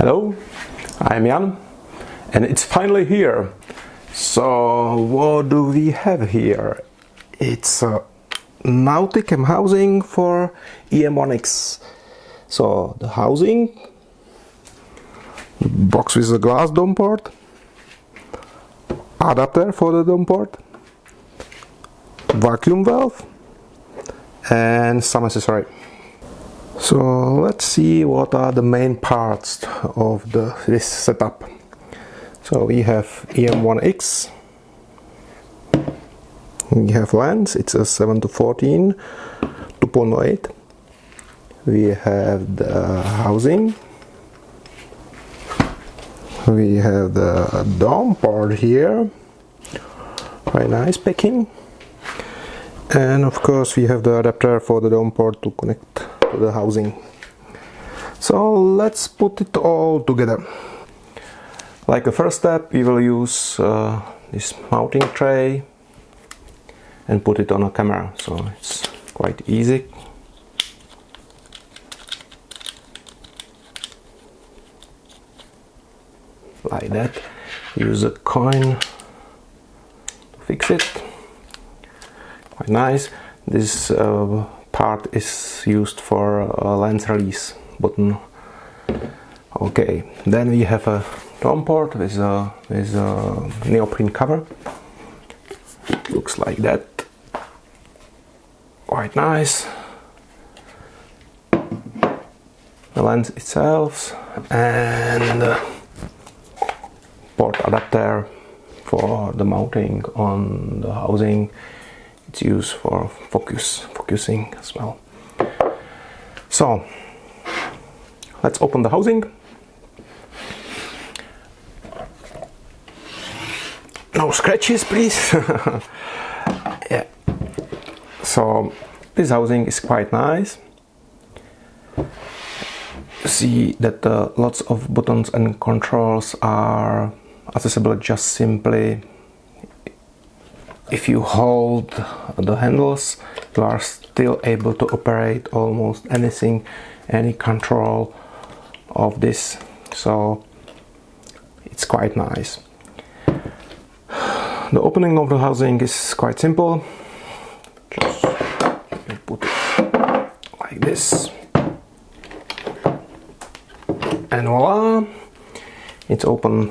Hello, I'm Jan and it's finally here. So what do we have here? It's uh, a Nauticam housing for EM1X. So the housing, box with a glass dome port, adapter for the dome port, vacuum valve and some accessory. So let's see what are the main parts of the, this setup. So we have EM1X, we have lens, it's a 7 to 14, 2.8. We have the housing, we have the dome part here, very nice packing. And of course we have the adapter for the dome port to connect the housing. So let's put it all together. Like a first step we will use uh, this mounting tray and put it on a camera. So it's quite easy. Like that. Use a coin to fix it. Quite nice. This uh, part is used for a lens release button. Okay then we have a dome port with a, with a neoprene cover. Looks like that. Quite nice. The lens itself and the port adapter for the mounting on the housing. It's used for focus focusing as well. So let's open the housing. No scratches please. Yeah. So this housing is quite nice. See that uh, lots of buttons and controls are accessible just simply if you hold the handles you are still able to operate almost anything any control of this. So it's quite nice. The opening of the housing is quite simple. Just put it like this. And voila it's open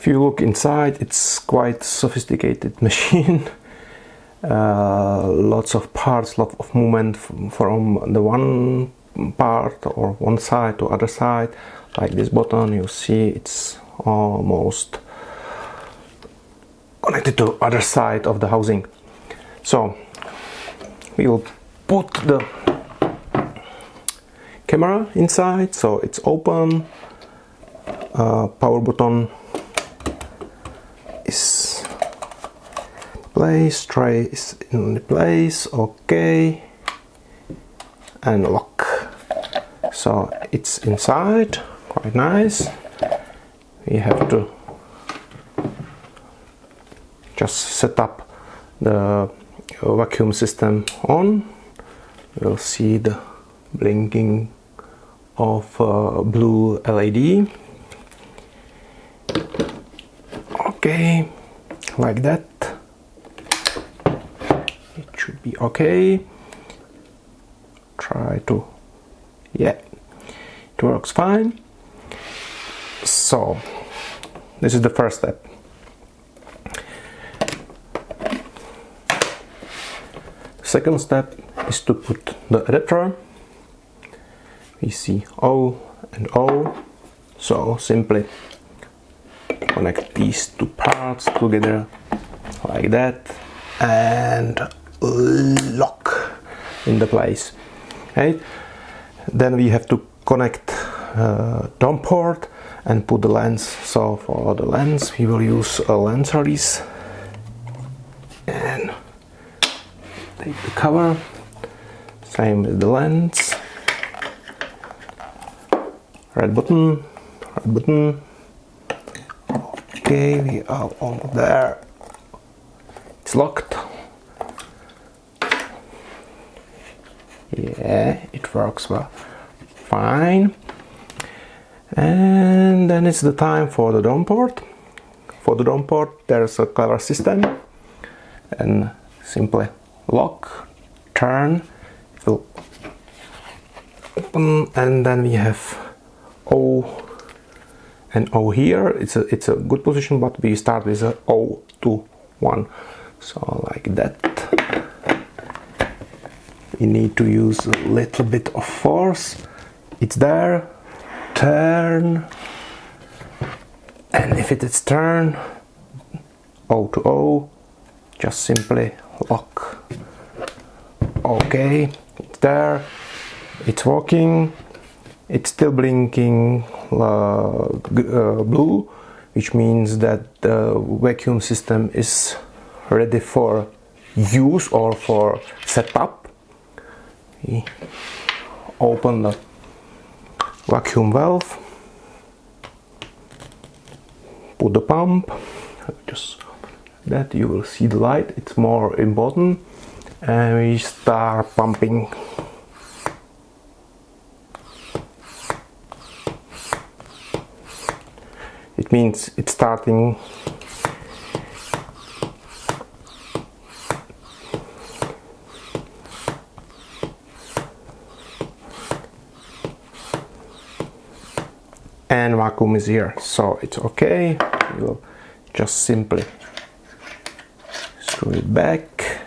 if you look inside it's quite sophisticated machine. Uh, lots of parts lot of movement from the one part or one side to other side. Like this button you see it's almost connected to other side of the housing. So we will put the camera inside so it's open. Uh, power button is place tray is in place okay and lock. So it's inside quite nice. We have to just set up the vacuum system on. We'll see the blinking of uh, blue LED okay like that be okay. Try to yeah it works fine. So this is the first step. Second step is to put the adapter. We see O and O. So simply connect these two parts together like that. And lock in the place right? Then we have to connect uh, dome port and put the lens. So for the lens we will use a lens release and take the cover. Same with the lens. Red button red button. Okay we are on there. It's locked yeah it works well. Fine. And then it's the time for the dome port. For the dome port there's a clever system and simply lock turn open and then we have O and O here. It's a it's a good position but we start with a O to 1 so like that we need to use a little bit of force. It's there. Turn. And if it is turn O to O just simply lock. Okay it's there. It's working. It's still blinking uh, uh, blue which means that the vacuum system is ready for use or for setup open the vacuum valve put the pump. Just that you will see the light. It's more important. And we start pumping. It means it's starting and vacuum is here so it's okay. We'll just simply screw it back.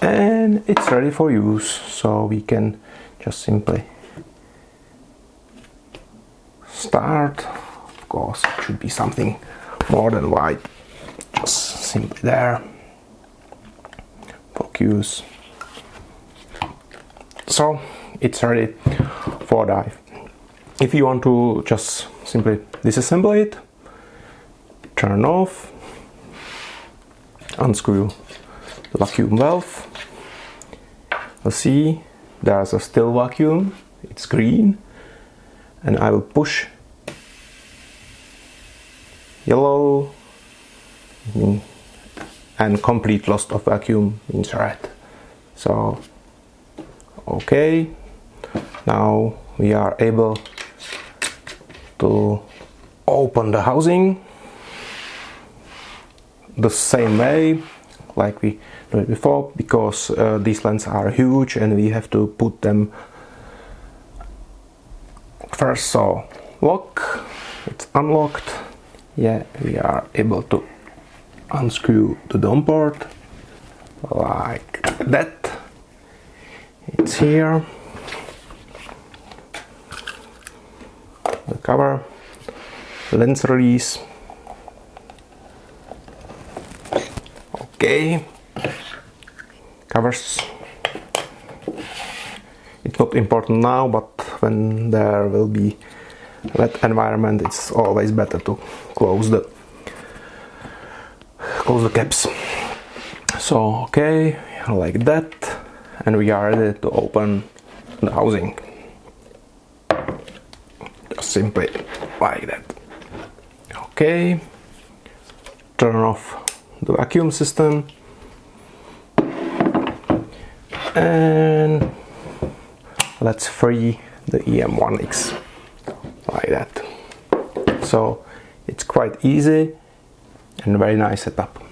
And it's ready for use so we can just simply start. Of course it should be something more than white. Just simply there. Focus. So it's ready for dive if you want to just simply disassemble it turn off unscrew the vacuum valve you'll see there's a still vacuum it's green and I will push yellow and complete loss of vacuum means red so okay now we are able to open the housing the same way like we did before because uh, these lens are huge and we have to put them first. So lock it's unlocked. Yeah we are able to unscrew the dome port. Like that. It's here cover lens release. Okay. Covers. It's not important now but when there will be wet environment it's always better to close the close the caps. So okay like that. And we are ready to open the housing simply like that. Okay. Turn off the vacuum system. And let's free the EM1X like that. So it's quite easy and very nice setup